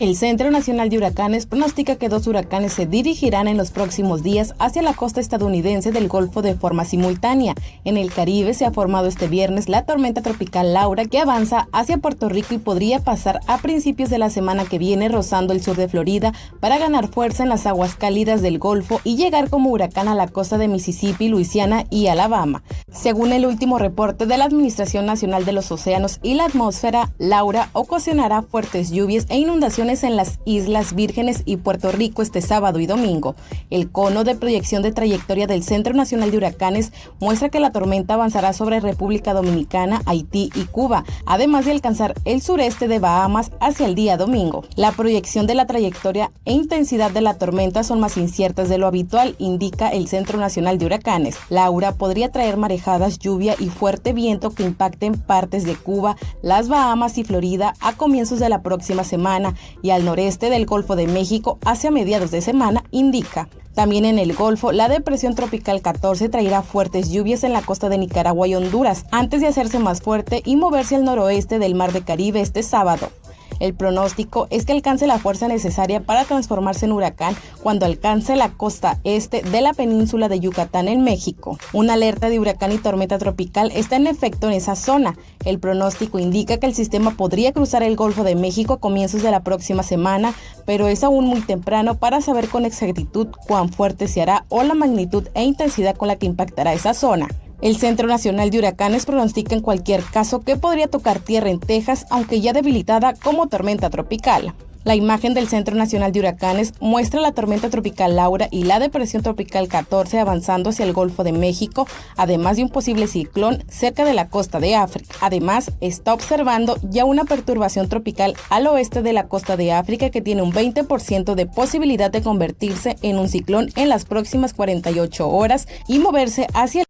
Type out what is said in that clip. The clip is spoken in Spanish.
El Centro Nacional de Huracanes pronostica que dos huracanes se dirigirán en los próximos días hacia la costa estadounidense del Golfo de forma simultánea. En el Caribe se ha formado este viernes la tormenta tropical Laura que avanza hacia Puerto Rico y podría pasar a principios de la semana que viene rozando el sur de Florida para ganar fuerza en las aguas cálidas del Golfo y llegar como huracán a la costa de Mississippi, Luisiana y Alabama. Según el último reporte de la Administración Nacional de los Océanos y la Atmósfera, Laura ocasionará fuertes lluvias e inundaciones en las Islas Vírgenes y Puerto Rico este sábado y domingo. El cono de proyección de trayectoria del Centro Nacional de Huracanes muestra que la tormenta avanzará sobre República Dominicana, Haití y Cuba, además de alcanzar el sureste de Bahamas hacia el día domingo. La proyección de la trayectoria e intensidad de la tormenta son más inciertas de lo habitual, indica el Centro Nacional de Huracanes. Laura podría traer marejadas, lluvia y fuerte viento que impacten partes de Cuba, las Bahamas y Florida a comienzos de la próxima semana y al noreste del Golfo de México hacia mediados de semana, indica. También en el Golfo, la depresión tropical 14 traerá fuertes lluvias en la costa de Nicaragua y Honduras, antes de hacerse más fuerte y moverse al noroeste del Mar de Caribe este sábado. El pronóstico es que alcance la fuerza necesaria para transformarse en huracán cuando alcance la costa este de la península de Yucatán en México. Una alerta de huracán y tormenta tropical está en efecto en esa zona. El pronóstico indica que el sistema podría cruzar el Golfo de México a comienzos de la próxima semana, pero es aún muy temprano para saber con exactitud cuán fuerte se hará o la magnitud e intensidad con la que impactará esa zona. El Centro Nacional de Huracanes pronostica en cualquier caso que podría tocar tierra en Texas, aunque ya debilitada como tormenta tropical. La imagen del Centro Nacional de Huracanes muestra la tormenta tropical Laura y la depresión tropical 14 avanzando hacia el Golfo de México, además de un posible ciclón cerca de la costa de África. Además, está observando ya una perturbación tropical al oeste de la costa de África que tiene un 20% de posibilidad de convertirse en un ciclón en las próximas 48 horas y moverse hacia el